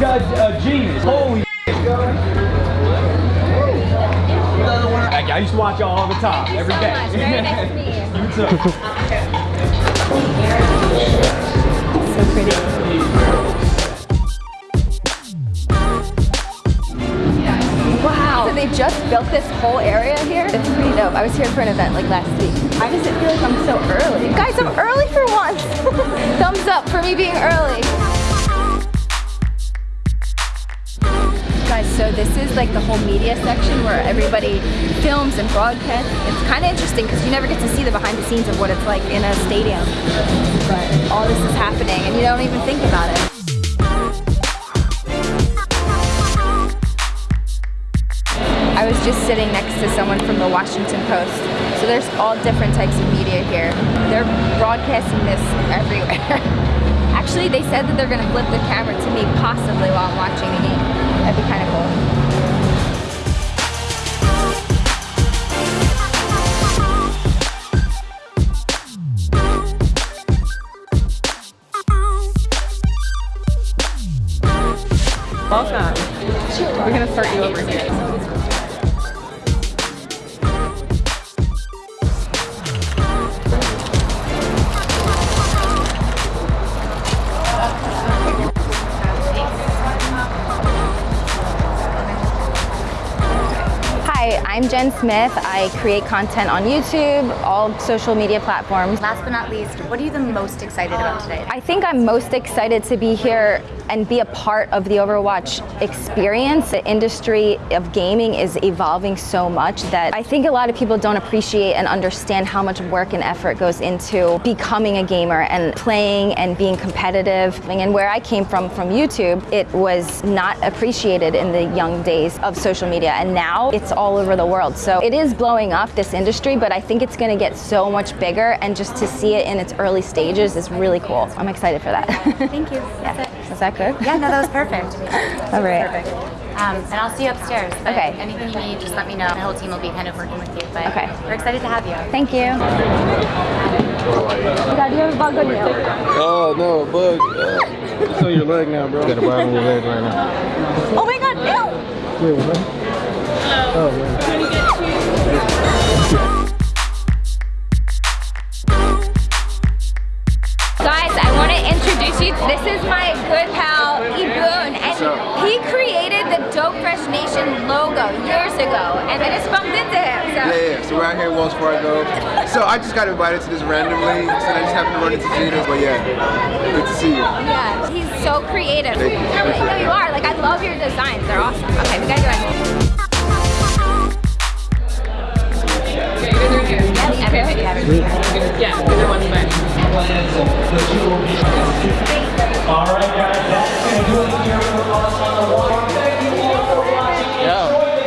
got a genius. Holy I, used to watch y'all all the time, Thank every so day. Nice you. too. so pretty. Wow. So they just built this whole area here? It's pretty dope. I was here for an event like last week. Why does it feel like I'm so early? Guys, I'm early for once. Thumbs up for me being early. Guys, so this is like the whole media section where everybody films and broadcasts. It's kind of interesting because you never get to see the behind the scenes of what it's like in a stadium. But all this is happening and you don't even think about it. I was just sitting next to someone from the Washington Post. So there's all different types of media here. They're broadcasting this everywhere. Actually, they said that they're gonna flip the camera to me possibly while I'm watching the game. That'd be kind of cool. Welcome. We're gonna start you over here. I'm Jen Smith. I create content on YouTube, all social media platforms. Last but not least, what are you the most excited about today? I think I'm most excited to be here and be a part of the Overwatch experience. The industry of gaming is evolving so much that I think a lot of people don't appreciate and understand how much work and effort goes into becoming a gamer and playing and being competitive. And where I came from, from YouTube, it was not appreciated in the young days of social media. And now it's all over the world. So it is blowing up this industry, but I think it's going to get so much bigger. And just to see it in its early stages is really cool. I'm excited for that. Thank you. yeah. Was that good? Yeah, no, that was perfect. All right. Perfect. Um, and I'll see you upstairs. But Okay. Anything you need, just let me know. The whole team will be kind of working with you. But Okay. we're excited to have you. Thank you. God, you have a bug on you. Oh no, a bug. Uh, show your leg now, bro. Got a bug on your leg right now. Oh my God, no! Wait, what? Oh man. Guys, I want to introduce you. This is my good pal, Iboon, and he created the Dope Fresh Nation logo years ago, and I just bumped into him. So. Yeah, yeah, so we're out here at Wells Fargo. So I just got invited to this randomly, so I just happened to run into Gina. But yeah, good to see you. Yeah, he's so creative. Thank you. Really, no, you are. Like, I love your designs. They're awesome. Okay, we gotta go ahead. Everybody have it. Yeah, everyone's back. Yo,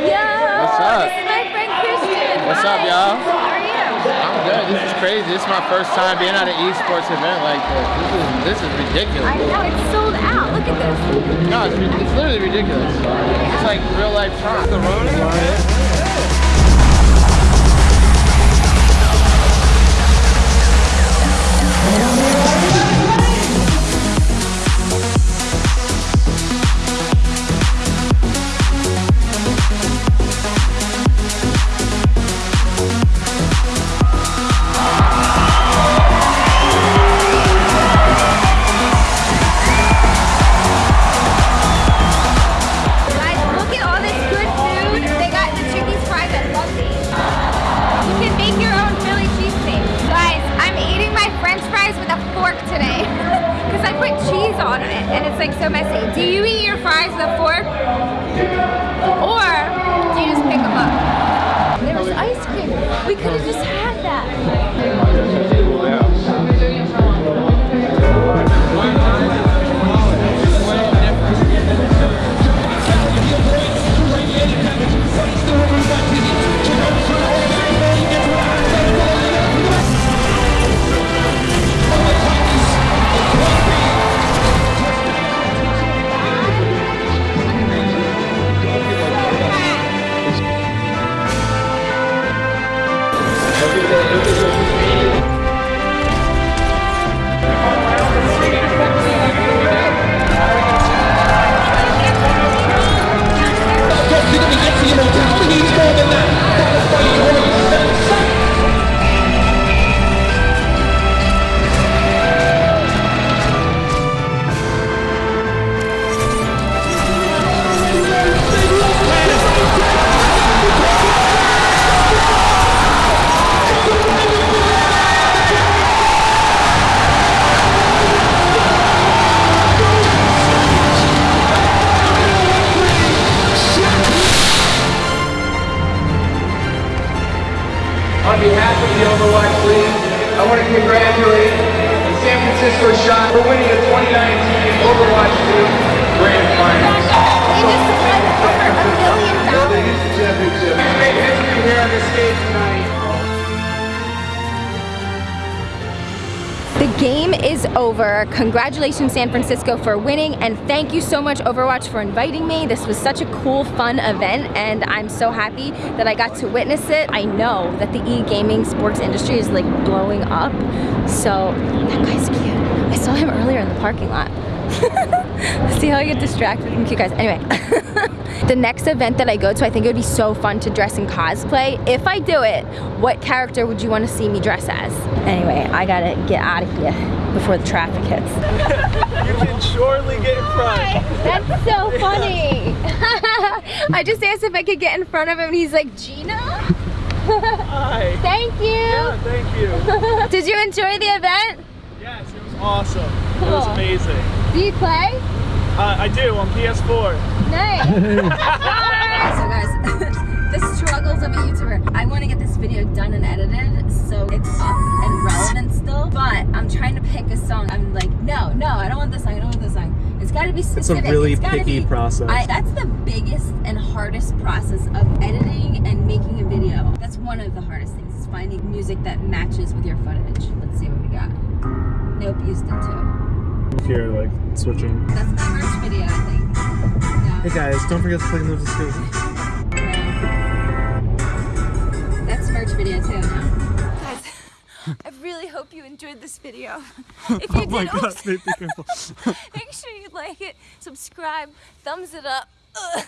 Yo, What's up? This is my friend Christian. What's up, Hi. y'all? How are you? I'm good. This is crazy. This is my first time being at an esports event like this. This is this is ridiculous. I know it's sold out. Look at this. No, it's, it's literally ridiculous. It's like real life Tron. Guys, like so messy. Do you eat your fries with a fork? Or do you just pick them up? There was ice cream. We could have just congratulate the San Francisco Shock for winning the 2019 Overwatch 2 game is over. Congratulations, San Francisco, for winning, and thank you so much, Overwatch, for inviting me. This was such a cool, fun event, and I'm so happy that I got to witness it. I know that the e-gaming sports industry is like blowing up, so that guy's cute. I saw him earlier in the parking lot. See how I get distracted from cute guys. Anyway, the next event that I go to, I think it would be so fun to dress in cosplay. If I do it, what character would you want to see me dress as? Anyway, I gotta get out of here before the traffic hits. You can surely get in front. That's so funny. I just asked if I could get in front of him and he's like, Gina? Hi. Thank you. Yeah, thank you. Did you enjoy the event? Yes, it was awesome. It was amazing. Do you play? Uh, I do on PS4. Nice. so guys, the struggles of a YouTuber. I want to get this video done and edited so it's up and relevant still, but I'm trying to pick a song. I'm like, no, no, I don't want this song. I don't want this song. It's got to be specific. really It's gotta picky be- process. I, that's the biggest and hardest process of editing and making a video. That's one of the hardest things. Is finding music that matches with your footage. Let's see what we got. Nope, used it too. Here, like switching. That's my merch video, I think. No. Hey guys, don't forget to click on the description. That's merch video too. Guys, I really hope you enjoyed this video. If oh you Oh my did, god, oops, babe, be careful. make sure you like it, subscribe, thumbs it up. Ugh.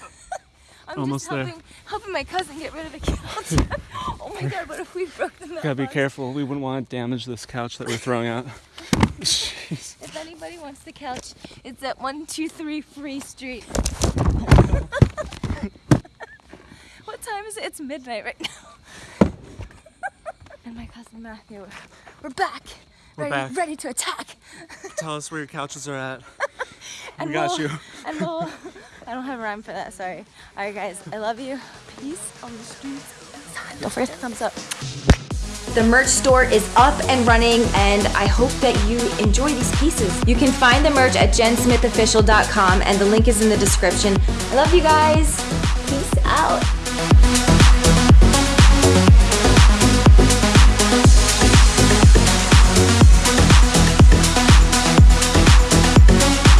I'm Almost just there. helping, helping my cousin get rid of the couch. oh my god, what if we broke the Gotta be careful. We wouldn't want to damage this couch that we're throwing out. Jeez. If anybody wants the couch, it's at 123 Free Street. what time is it? It's midnight right now. and my cousin Matthew, we're, back. We're ready, back. ready to attack. Tell us where your couches are at. And We got we'll- you. And we'll, I don't have a rhyme for that, sorry. All right, guys, I love you. Peace on the streets. Don't forget to thumbs up. The merch store is up and running, and I hope that you enjoy these pieces. You can find the merch at jensmithofficial.com, and the link is in the description. I love you guys. Peace out.